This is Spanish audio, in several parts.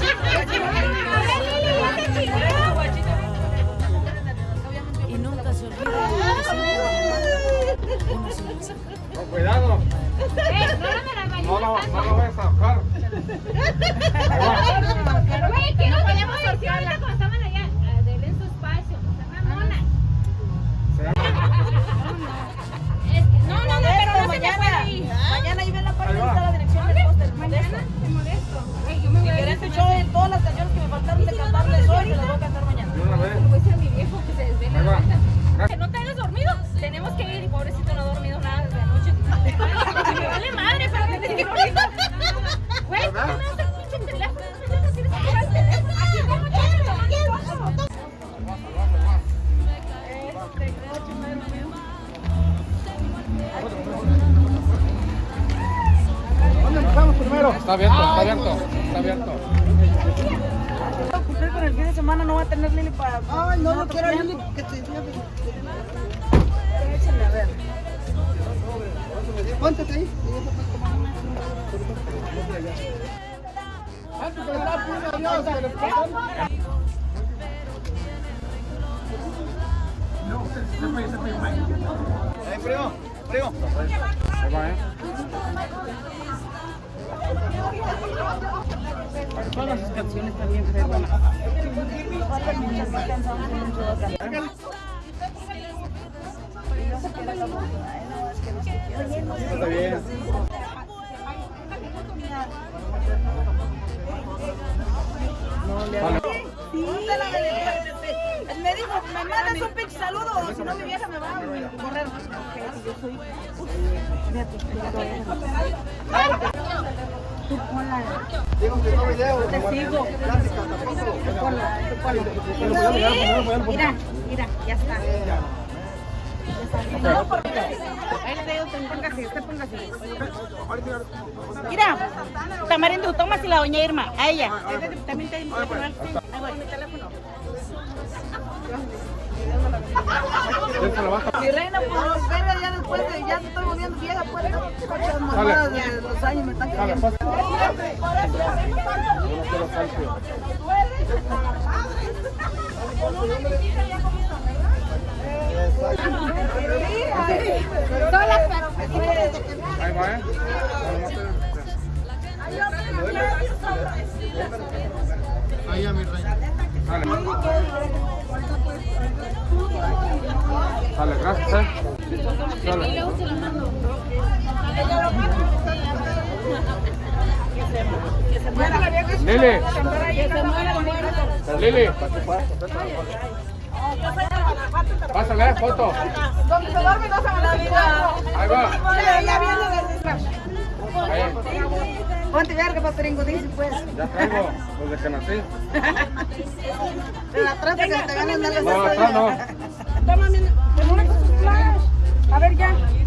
Thank you. Está abierto, está abierto, está abierto. Cumplir con el fin de semana, no voy a tener Lili para... Ay, no, no quiero Lili que te Échale, a ver. Póntate ahí. Primo, primo. Va, canciones que va a cantar. Y no se quiere la música, ¿eh? No, es que no se quiere. Está bien. No le me dijo, me mandas un pinche saludo, o si no mi vieja me va a correr. Yo soy... Tú ponla. Digo que no video. Te sigo. Mira, mira, ya está. No, porque... Ahí le digo, póngase, usted póngase. Mira, Tamarindo, toma si la doña Irma, a ella. También te voy, mi teléfono. Déjala baja. Mi reina, pues, ya después de, ya estoy volviendo vieja, pues, muchas mamadas de los años me están cayendo. Ahí va, ¿eh? Ahí mi reina. Dale. Dale, gracias, ¿eh? Dale. Lili. Lili. Pásale, foto. Donde se duerme no se vida. Ahí va. Ya, viene. Ponte verga, dice pues. Ya traigo desde que nací. De la trata que te ganan de No, no. Toma, mi... con una cosa flash. A ver,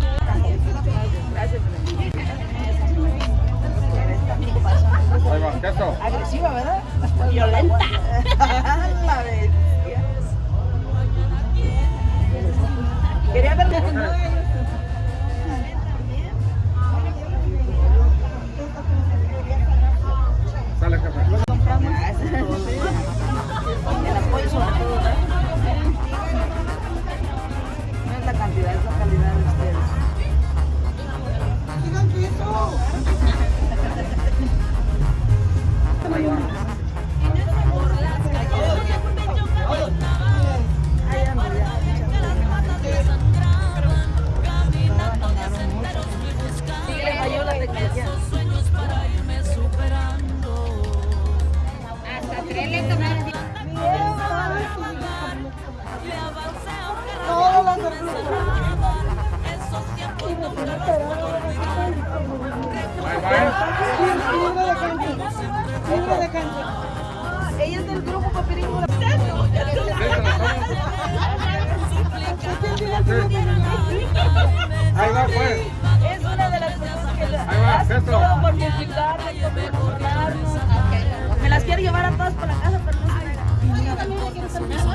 Ahí va, pues. Es una de las cosas que le hace todo por multiplicarla y mejorarla. Me las quiero llevar a todas para la casa, pero no sé.